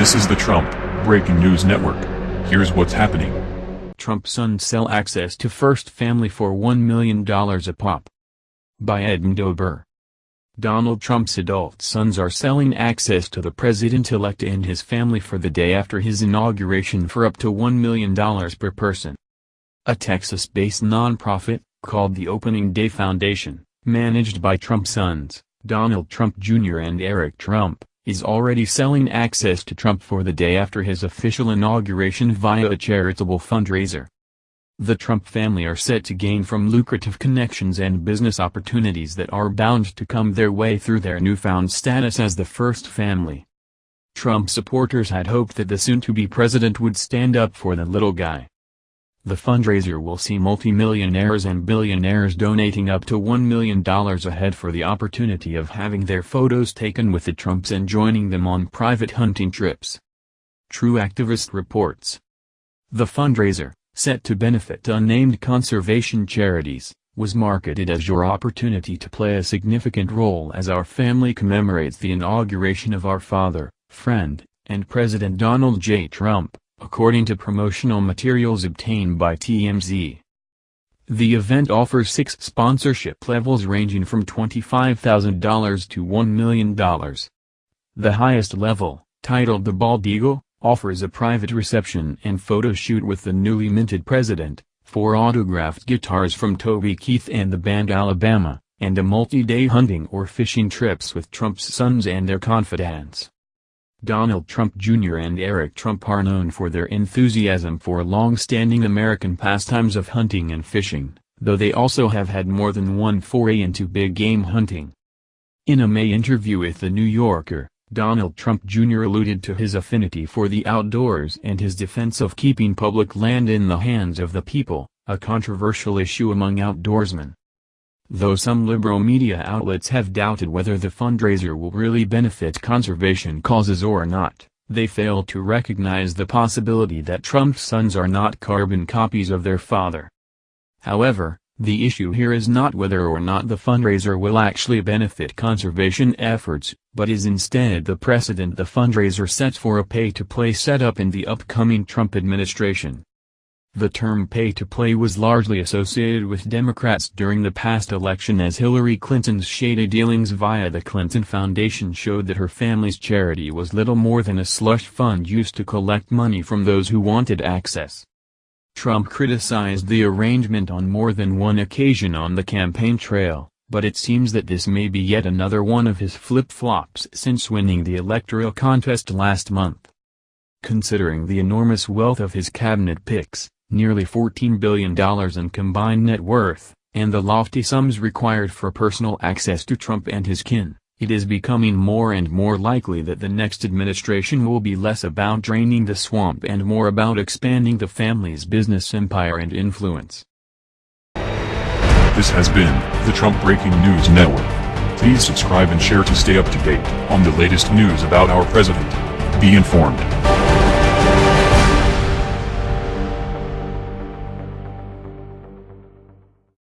This is the Trump Breaking News Network. Here's what's happening. Trump sons sell access to First Family for $1 million a pop. By Edmondo Burr. Donald Trump's adult sons are selling access to the president-elect and his family for the day after his inauguration for up to $1 million per person. A Texas-based nonprofit, called the Opening Day Foundation, managed by Trump sons, Donald Trump Jr. and Eric Trump, is already selling access to Trump for the day after his official inauguration via a charitable fundraiser. The Trump family are set to gain from lucrative connections and business opportunities that are bound to come their way through their newfound status as the first family. Trump supporters had hoped that the soon-to-be president would stand up for the little guy. The fundraiser will see multimillionaires and billionaires donating up to $1 million a head for the opportunity of having their photos taken with the Trumps and joining them on private hunting trips. True Activist reports. The fundraiser, set to benefit unnamed conservation charities, was marketed as your opportunity to play a significant role as our family commemorates the inauguration of our father, friend, and President Donald J. Trump according to promotional materials obtained by TMZ. The event offers six sponsorship levels ranging from $25,000 to $1 million. The highest level, titled the Bald Eagle, offers a private reception and photo shoot with the newly minted president, four autographed guitars from Toby Keith and the band Alabama, and a multi-day hunting or fishing trips with Trump's sons and their confidants. Donald Trump Jr. and Eric Trump are known for their enthusiasm for long-standing American pastimes of hunting and fishing, though they also have had more than one foray into big game hunting. In a May interview with The New Yorker, Donald Trump Jr. alluded to his affinity for the outdoors and his defense of keeping public land in the hands of the people, a controversial issue among outdoorsmen. Though some liberal media outlets have doubted whether the fundraiser will really benefit conservation causes or not, they fail to recognize the possibility that Trump's sons are not carbon copies of their father. However, the issue here is not whether or not the fundraiser will actually benefit conservation efforts, but is instead the precedent the fundraiser sets for a pay-to-play setup in the upcoming Trump administration. The term pay-to-play was largely associated with Democrats during the past election as Hillary Clinton's shady dealings via the Clinton Foundation showed that her family's charity was little more than a slush fund used to collect money from those who wanted access. Trump criticized the arrangement on more than one occasion on the campaign trail, but it seems that this may be yet another one of his flip-flops since winning the electoral contest last month. Considering the enormous wealth of his cabinet picks, nearly $14 billion in combined net worth, and the lofty sums required for personal access to Trump and his kin, it is becoming more and more likely that the next administration will be less about draining the swamp and more about expanding the family's business empire and influence. This has been the Trump Breaking News Network. Please subscribe and share to stay up to date on the latest news about our president. Be informed.